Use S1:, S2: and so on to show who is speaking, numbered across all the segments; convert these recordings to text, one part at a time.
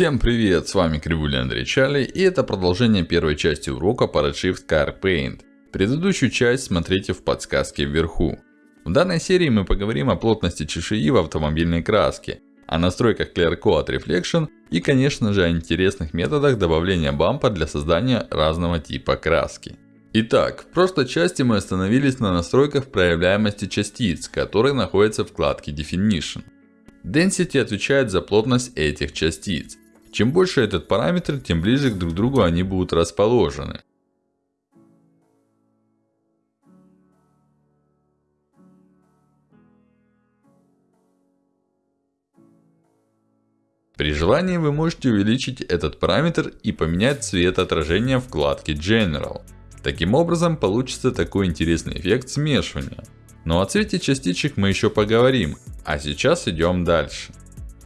S1: Всем привет, с вами Кривуля Андрей Чарли, и это продолжение первой части урока по Redshift Car Paint. Предыдущую часть смотрите в подсказке вверху. В данной серии мы поговорим о плотности чешуи в автомобильной краске, о настройках Clear Coat Reflection и конечно же о интересных методах добавления бампа для создания разного типа краски. Итак, в прошлой части мы остановились на настройках проявляемости частиц, которые находятся в вкладке Definition. Density отвечает за плотность этих частиц. Чем больше этот параметр, тем ближе к друг другу они будут расположены. При желании вы можете увеличить этот параметр и поменять цвет отражения вкладки General. Таким образом получится такой интересный эффект смешивания. Но о цвете частичек мы еще поговорим, а сейчас идем дальше.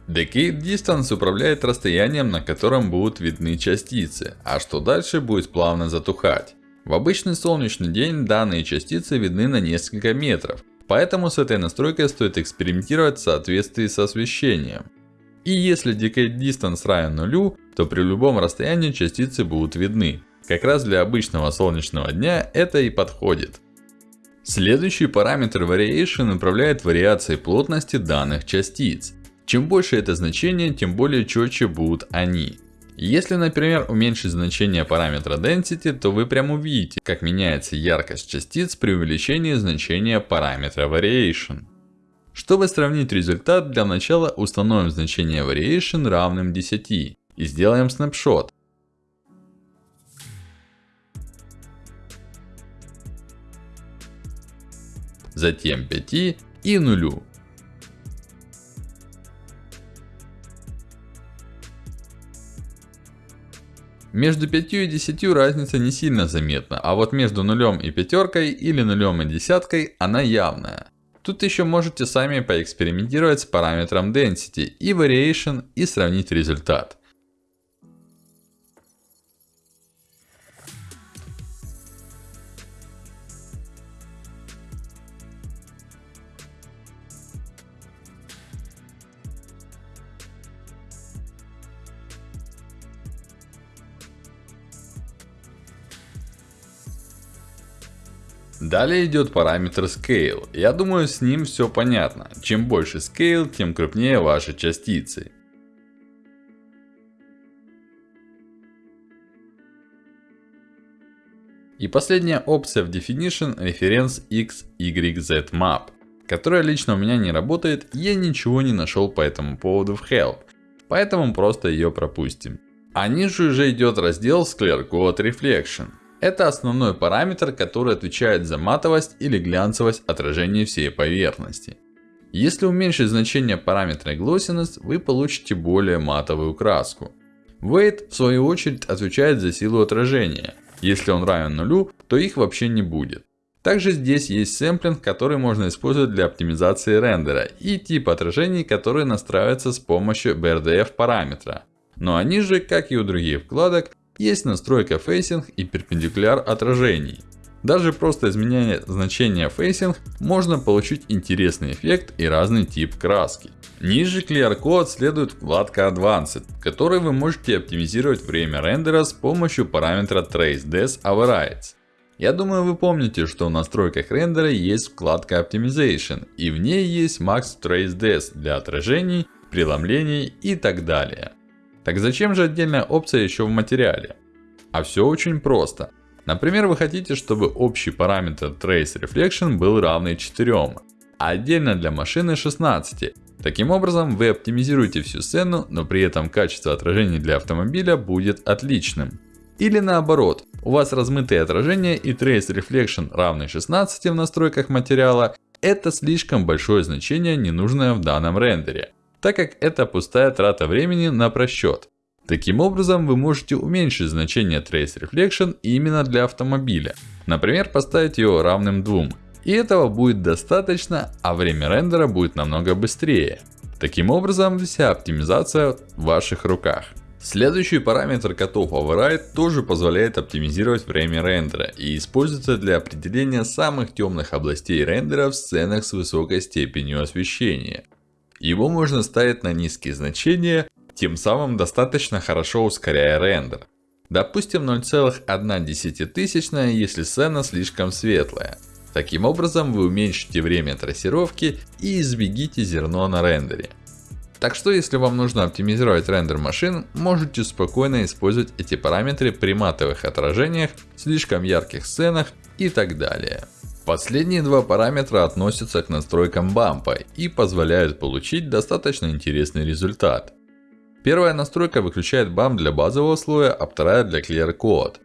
S1: Decade Distance управляет расстоянием, на котором будут видны частицы, а что дальше будет плавно затухать. В обычный солнечный день данные частицы видны на несколько метров, поэтому с этой настройкой стоит экспериментировать в соответствии с освещением. И если Decade Distance равен нулю, то при любом расстоянии частицы будут видны. Как раз для обычного солнечного дня это и подходит. Следующий параметр Variation управляет вариацией плотности данных частиц. Чем больше это значение, тем более четче будут они. Если, например, уменьшить значение параметра Density, то вы прям увидите, как меняется яркость частиц при увеличении значения параметра Variation. Чтобы сравнить результат, для начала установим значение Variation равным 10 и сделаем снапшот. затем 5 и 0. Между 5 и 10 разница не сильно заметна, а вот между нулем и пятеркой или нулем и десяткой она явная. Тут еще можете сами поэкспериментировать с параметром Density и Variation и сравнить результат. Далее идет параметр Scale. Я думаю, с ним все понятно. Чем больше Scale, тем крупнее ваши частицы. И последняя опция в Definition Reference XYZ Map. Которая лично у меня не работает, я ничего не нашел по этому поводу в Help. Поэтому просто ее пропустим. А ниже уже идет раздел Code Reflection. Это основной параметр, который отвечает за матовость или глянцевость отражения всей поверхности. Если уменьшить значение параметра Glossiness, вы получите более матовую краску. Weight, в свою очередь, отвечает за силу отражения. Если он равен нулю, то их вообще не будет. Также здесь есть сэмплинг, который можно использовать для оптимизации рендера. И тип отражений, который настраивается с помощью BRDF параметра. Но они же, как и у других вкладок, есть настройка facing и perpendicular отражений. Даже просто изменяя значение facing, можно получить интересный эффект и разный тип краски. Ниже Coat следует вкладка Advanced, в которой вы можете оптимизировать время рендера с помощью параметра Trace Overrides. Я думаю, вы помните, что в настройках рендера есть вкладка Optimization, и в ней есть Max Trace для отражений, преломлений и так далее. Так зачем же отдельная опция еще в материале? А все очень просто. Например, вы хотите, чтобы общий параметр Trace Reflection был равный 4, а отдельно для машины 16. Таким образом, вы оптимизируете всю сцену, но при этом качество отражений для автомобиля будет отличным. Или наоборот, у вас размытые отражения и Trace Reflection равный 16 в настройках материала. Это слишком большое значение, не нужное в данном рендере так как это пустая трата времени на просчет. Таким образом, вы можете уменьшить значение Trace Reflection именно для автомобиля. Например, поставить его равным 2. И этого будет достаточно, а время рендера будет намного быстрее. Таким образом, вся оптимизация в ваших руках. Следующий параметр Cutoff Override тоже позволяет оптимизировать время рендера и используется для определения самых темных областей рендера в сценах с высокой степенью освещения. Его можно ставить на низкие значения, тем самым достаточно хорошо ускоряя рендер. Допустим 0,1, если сцена слишком светлая. Таким образом вы уменьшите время трассировки и избегите зерно на рендере. Так что если вам нужно оптимизировать рендер машин, можете спокойно использовать эти параметры при матовых отражениях, слишком ярких сценах и так далее. Последние два параметра относятся к настройкам бампа и позволяют получить достаточно интересный результат. Первая настройка выключает бамп для базового слоя, а вторая для Clear Code.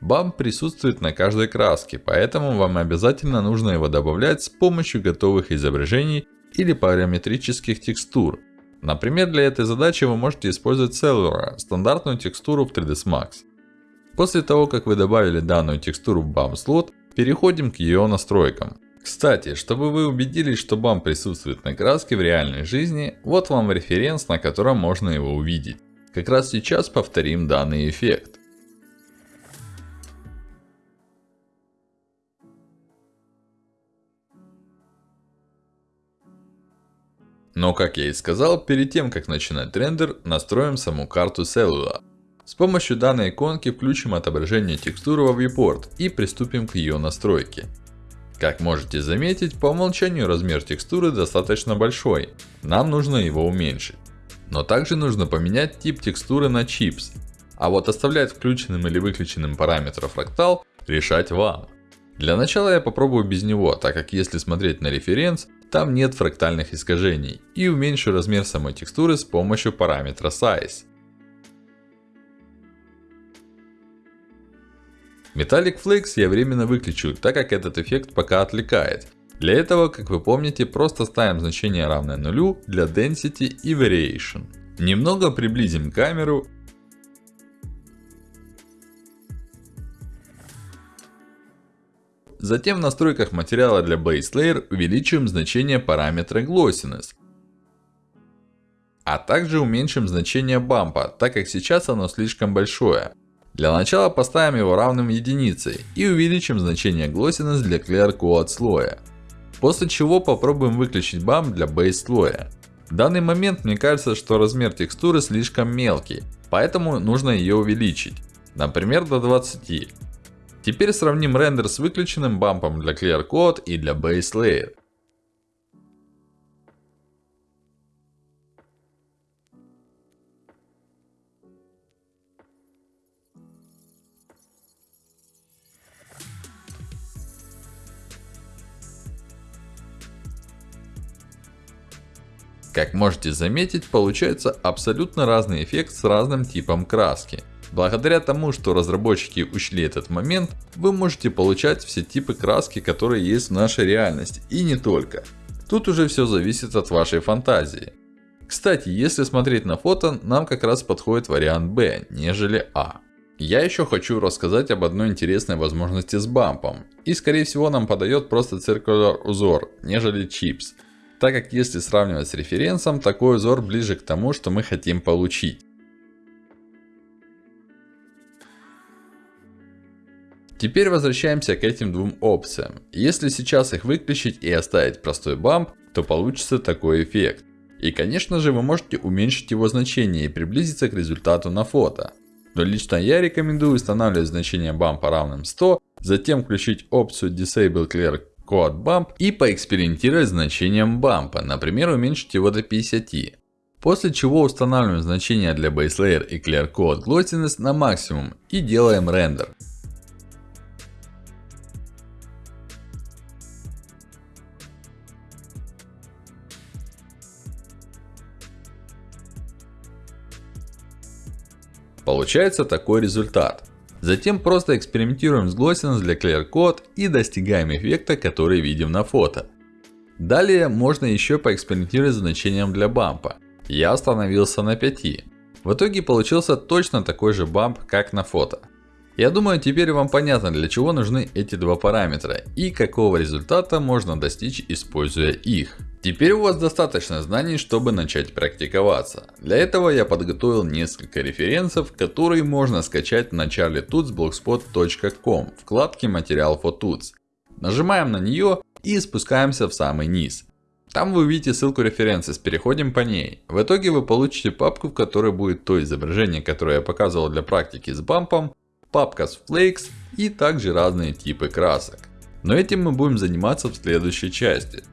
S1: Бамп присутствует на каждой краске, поэтому вам обязательно нужно его добавлять с помощью готовых изображений или параметрических текстур. Например, для этой задачи вы можете использовать Cellura, стандартную текстуру в 3ds Max. После того, как вы добавили данную текстуру в BAM слот, переходим к ее настройкам. Кстати, чтобы вы убедились, что BAM присутствует на краске в реальной жизни, вот вам референс, на котором можно его увидеть. Как раз сейчас повторим данный эффект. Но как я и сказал, перед тем как начинать рендер, настроим саму карту Cellular. С помощью данной иконки включим отображение текстуры во viewport и приступим к ее настройке. Как можете заметить, по умолчанию размер текстуры достаточно большой. Нам нужно его уменьшить. Но также нужно поменять тип текстуры на Chips. А вот оставлять включенным или выключенным параметр фрактал решать вам. Для начала я попробую без него, так как если смотреть на референс, там нет фрактальных искажений. И уменьшу размер самой текстуры с помощью параметра Size. Metallic Flakes я временно выключу, так как этот эффект пока отвлекает. Для этого, как вы помните, просто ставим значение равное нулю для Density и Variation. Немного приблизим камеру Затем в настройках материала для Base Layer увеличим значение параметра Glossiness. А также уменьшим значение бампа, так как сейчас оно слишком большое. Для начала поставим его равным единицей и увеличим значение Glossiness для Clear Code слоя. После чего попробуем выключить бамп для Base слоя. В данный момент мне кажется, что размер текстуры слишком мелкий, поэтому нужно ее увеличить. Например до 20. Теперь сравним рендер с выключенным бампом для Clear Code и для Base Layer. Как можете заметить, получается абсолютно разный эффект с разным типом краски. Благодаря тому, что разработчики учли этот момент, вы можете получать все типы краски, которые есть в нашей реальности. И не только. Тут уже все зависит от вашей фантазии. Кстати, если смотреть на фото, нам как раз подходит вариант B, нежели А. Я еще хочу рассказать об одной интересной возможности с бампом. И скорее всего нам подает просто Circular узор, нежели Chips. Так как если сравнивать с референсом, такой узор ближе к тому, что мы хотим получить. Теперь возвращаемся к этим двум опциям. Если сейчас их выключить и оставить простой бамп, то получится такой эффект. И конечно же вы можете уменьшить его значение и приблизиться к результату на фото. Но лично я рекомендую устанавливать значение бампа равным 100, затем включить опцию Disable Clear Code Bump и поэкспериментировать с значением бампа, например уменьшить его до 50. После чего устанавливаем значения для Base Layer и Clear Code Glossiness на максимум и делаем рендер. Получается такой результат. Затем просто экспериментируем с Glossiness для Clear Code и достигаем эффекта, который видим на фото. Далее можно еще поэкспериментировать с значением для бампа. Я остановился на 5. В итоге получился точно такой же бамп, как на фото. Я думаю, теперь вам понятно, для чего нужны эти два параметра и какого результата можно достичь, используя их. Теперь у вас достаточно знаний, чтобы начать практиковаться. Для этого я подготовил несколько референсов, которые можно скачать в начале tutsblogspot.com, вкладке материал for tuts. Нажимаем на нее и спускаемся в самый низ. Там вы увидите ссылку референсис, переходим по ней. В итоге вы получите папку, в которой будет то изображение, которое я показывал для практики с бампом, папка с Flakes и также разные типы красок. Но этим мы будем заниматься в следующей части.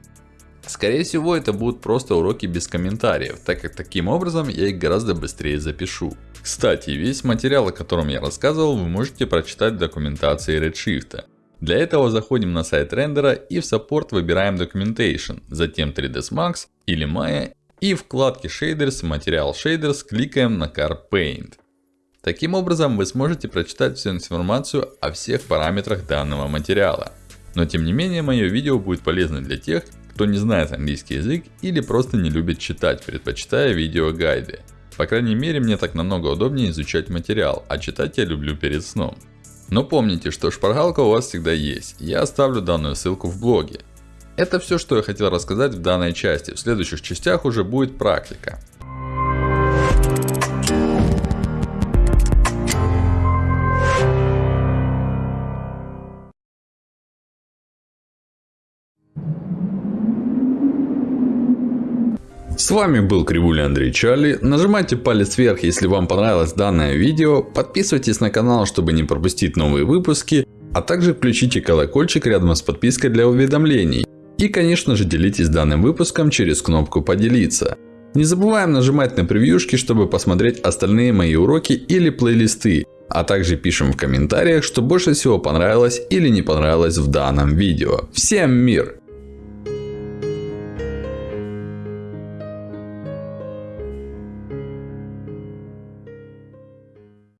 S1: Скорее всего это будут просто уроки без комментариев, так как таким образом я их гораздо быстрее запишу. Кстати, весь материал, о котором я рассказывал, вы можете прочитать в документации Redshift. Для этого заходим на сайт рендера и в Support выбираем Documentation, затем 3ds Max или Maya и в вкладке Shaders Material Shaders кликаем на Car Paint. Таким образом вы сможете прочитать всю информацию о всех параметрах данного материала. Но тем не менее мое видео будет полезно для тех, кто не знает английский язык или просто не любит читать, предпочитая видеогайды. По крайней мере мне так намного удобнее изучать материал, а читать я люблю перед сном. Но помните, что шпаргалка у вас всегда есть. Я оставлю данную ссылку в блоге. Это все, что я хотел рассказать в данной части. В следующих частях уже будет практика. С вами был Кривуля Андрей Чарли. Нажимайте палец вверх, если вам понравилось данное видео. Подписывайтесь на канал, чтобы не пропустить новые выпуски. А также включите колокольчик рядом с подпиской для уведомлений. И конечно же делитесь данным выпуском через кнопку поделиться. Не забываем нажимать на превьюшки, чтобы посмотреть остальные мои уроки или плейлисты. А также пишем в комментариях, что больше всего понравилось или не понравилось в данном видео. Всем мир!